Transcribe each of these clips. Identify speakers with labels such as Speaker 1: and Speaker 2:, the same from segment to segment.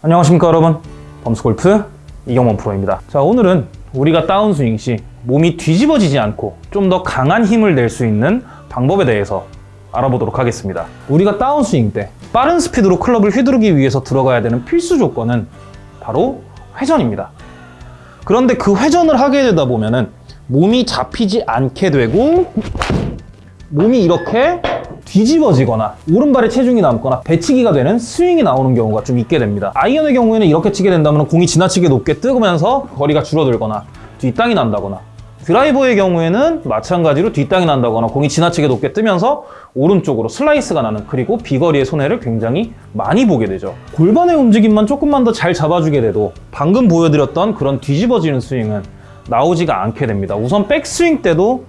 Speaker 1: 안녕하십니까 여러분. 범스골프 이경원 프로입니다. 자 오늘은 우리가 다운스윙 시 몸이 뒤집어지지 않고 좀 더 강한 힘을 낼 수 있는 방법에 대해서 알아보도록 하겠습니다. 우리가 다운스윙 때 빠른 스피드로 클럽을 휘두르기 위해서 들어가야 되는 필수 조건은 바로 회전입니다. 그런데 그 회전을 하게 되다 보면 은 몸이 잡히지 않게 되고 몸이 이렇게 뒤집어지거나 오른발에 체중이 남거나 배치기가 되는 스윙이 나오는 경우가 좀 있게 됩니다. 아이언의 경우에는 이렇게 치게 된다면 공이 지나치게 높게 뜨면서 거리가 줄어들거나 뒷땅이 난다거나 드라이버의 경우에는 마찬가지로 뒷땅이 난다거나 공이 지나치게 높게 뜨면서 오른쪽으로 슬라이스가 나는 그리고 비거리의 손해를 굉장히 많이 보게 되죠. 골반의 움직임만 조금만 더 잘 잡아주게 돼도 방금 보여드렸던 그런 뒤집어지는 스윙은 나오지가 않게 됩니다. 우선 백스윙 때도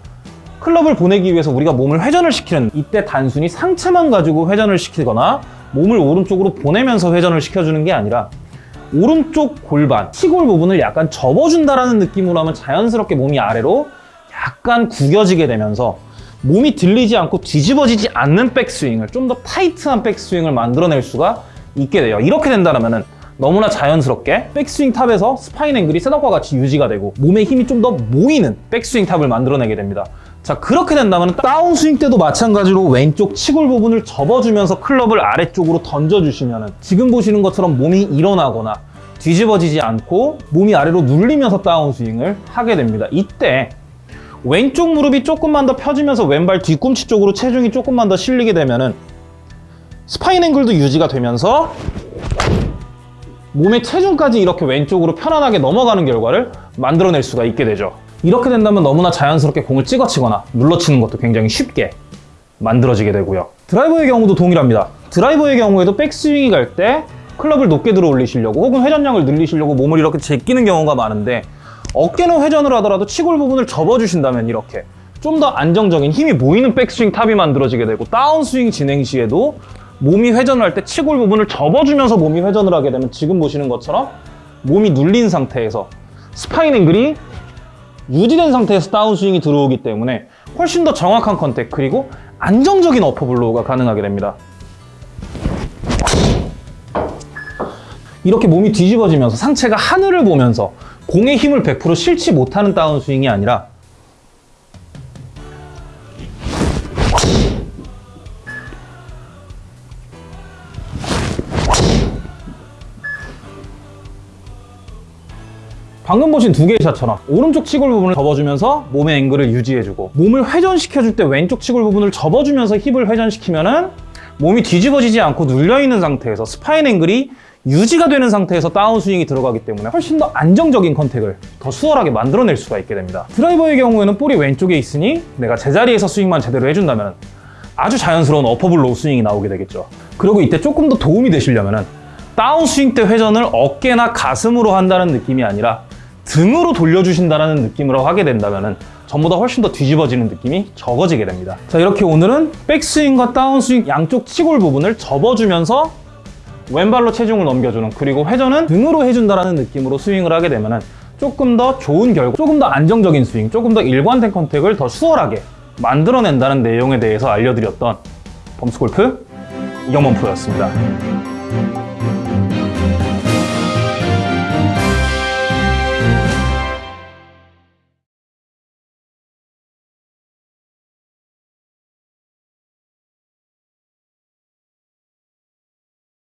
Speaker 1: 클럽을 보내기 위해서 우리가 몸을 회전을 시키는 이때 단순히 상체만 가지고 회전을 시키거나 몸을 오른쪽으로 보내면서 회전을 시켜주는 게 아니라 오른쪽 골반, 치골 부분을 약간 접어준다라는 느낌으로 하면 자연스럽게 몸이 아래로 약간 구겨지게 되면서 몸이 들리지 않고 뒤집어지지 않는 백스윙을 좀 더 타이트한 백스윙을 만들어낼 수가 있게 돼요. 이렇게 된다면 너무나 자연스럽게 백스윙 top에서 spine angle이 setup과 같이 유지가 되고 몸의 힘이 좀 더 모이는 백스윙 top을 만들어내게 됩니다. 자 그렇게 된다면 다운스윙 때도 마찬가지로 왼쪽 치골 부분을 접어주면서 클럽을 아래쪽으로 던져주시면 지금 보시는 것처럼 몸이 일어나거나 뒤집어지지 않고 몸이 아래로 눌리면서 다운스윙을 하게 됩니다. 이때 왼쪽 무릎이 조금만 더 펴지면서 왼발 뒤꿈치 쪽으로 체중이 조금만 더 실리게 되면 은 spine angle도 유지가 되면서 몸의 체중까지 이렇게 왼쪽으로 편안하게 넘어가는 결과를 만들어낼 수가 있게 되죠. 이렇게 된다면 너무나 자연스럽게 공을 찍어치거나 눌러치는 것도 굉장히 쉽게 만들어지게 되고요. 드라이버의 경우도 동일합니다. 드라이버의 경우에도 백스윙이 갈 때 클럽을 높게 들어 올리시려고 혹은 회전량을 늘리시려고 몸을 이렇게 제끼는 경우가 많은데 어깨는 회전을 하더라도 치골 부분을 접어주신다면 이렇게 좀 더 안정적인 힘이 모이는 백스윙 탑이 만들어지게 되고 다운스윙 진행 시에도 몸이 회전을 할 때 치골 부분을 접어주면서 몸이 회전을 하게 되면 지금 보시는 것처럼 몸이 눌린 상태에서 spine angle이 유지된 상태에서 다운스윙이 들어오기 때문에 훨씬 더 정확한 contact 그리고 안정적인 upper blow가 가능하게 됩니다. 이렇게 몸이 뒤집어지면서 상체가 하늘을 보면서 공의 힘을 100% 실지 못하는 다운스윙이 아니라 방금 보신 두 개의 샷처럼 오른쪽 치골 부분을 접어주면서 몸의 앵글을 유지해주고 몸을 회전시켜줄 때 왼쪽 치골 부분을 접어주면서 힙을 회전시키면 은 몸이 뒤집어지지 않고 눌려있는 상태에서 spine angle이 유지가 되는 상태에서 다운스윙이 들어가기 때문에 훨씬 더 안정적인 contact을 더 수월하게 만들어낼 수가 있게 됩니다. 드라이버의 경우에는 볼이 왼쪽에 있으니 내가 제자리에서 스윙만 제대로 해준다면 아주 자연스러운 upper blow 스윙이 나오게 되겠죠. 그리고 이때 조금 더 도움이 되시려면 다운스윙 때 회전을 어깨나 가슴으로 한다는 느낌이 아니라 등으로 돌려주신다는 느낌으로 하게 된다면 전보다 훨씬 더 뒤집어지는 느낌이 적어지게 됩니다. 자 이렇게 오늘은 백스윙과 다운스윙 양쪽 치골 부분을 접어주면서 왼발로 체중을 넘겨주는 그리고 회전은 등으로 해준다는 느낌으로 스윙을 하게 되면 조금 더 좋은 결과, 조금 더 안정적인 스윙, 조금 더 일관된 컨택을 더 수월하게 만들어낸다는 내용에 대해서 알려드렸던 범스골프 이경범 프로였습니다.